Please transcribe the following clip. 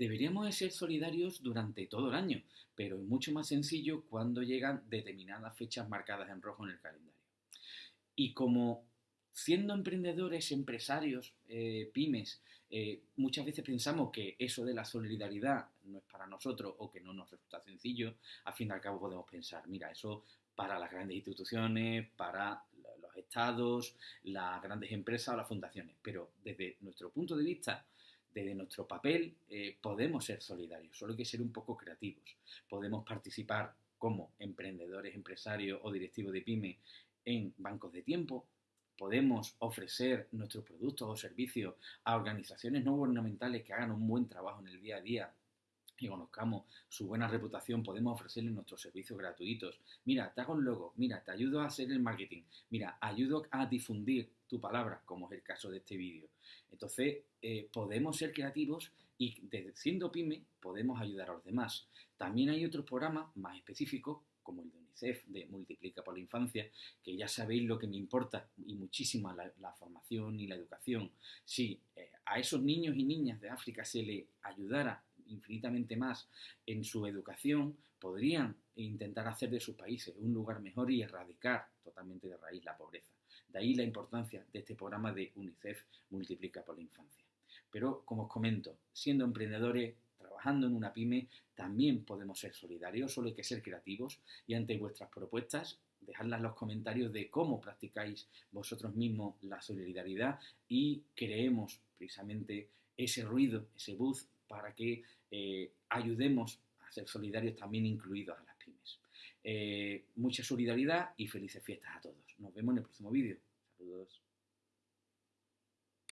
Deberíamos de ser solidarios durante todo el año, pero es mucho más sencillo cuando llegan determinadas fechas marcadas en rojo en el calendario. Y como siendo emprendedores, empresarios, eh, pymes, eh, muchas veces pensamos que eso de la solidaridad no es para nosotros o que no nos resulta sencillo, al fin y al cabo podemos pensar, mira, eso para las grandes instituciones, para los estados, las grandes empresas o las fundaciones. Pero desde nuestro punto de vista, desde nuestro papel, eh, podemos ser solidarios, solo hay que ser un poco creativos. Podemos participar como emprendedores, empresarios o directivos de pyme en bancos de tiempo, podemos ofrecer nuestros productos o servicios a organizaciones no gubernamentales que hagan un buen trabajo en el día a día y conozcamos su buena reputación, podemos ofrecerles nuestros servicios gratuitos. Mira, te hago un logo, mira, te ayudo a hacer el marketing, mira, ayudo a difundir tu palabra, como es el caso de este vídeo. Entonces, eh, podemos ser creativos y siendo pyme podemos ayudar a los demás. También hay otros programas más específicos, como el de UNICEF, de Multiplica por la Infancia, que ya sabéis lo que me importa y muchísimo la, formación y la educación. Si eh, a esos niños y niñas de África se le ayudara infinitamente más en su educación, podrían intentar hacer de sus países un lugar mejor y erradicar totalmente de raíz la pobreza. De ahí la importancia de este programa de UNICEF Multiplica por la Infancia. Pero, como os comento, siendo emprendedores, trabajando en una pyme, también podemos ser solidarios, solo hay que ser creativos y ante vuestras propuestas, dejadlas en los comentarios de cómo practicáis vosotros mismos la solidaridad y creemos precisamente ese ruido, ese buzz para que eh, ayudemos a ser solidarios también incluidos a las pymes. Eh, mucha solidaridad y felices fiestas a todos. Nos vemos en el próximo vídeo. Saludos.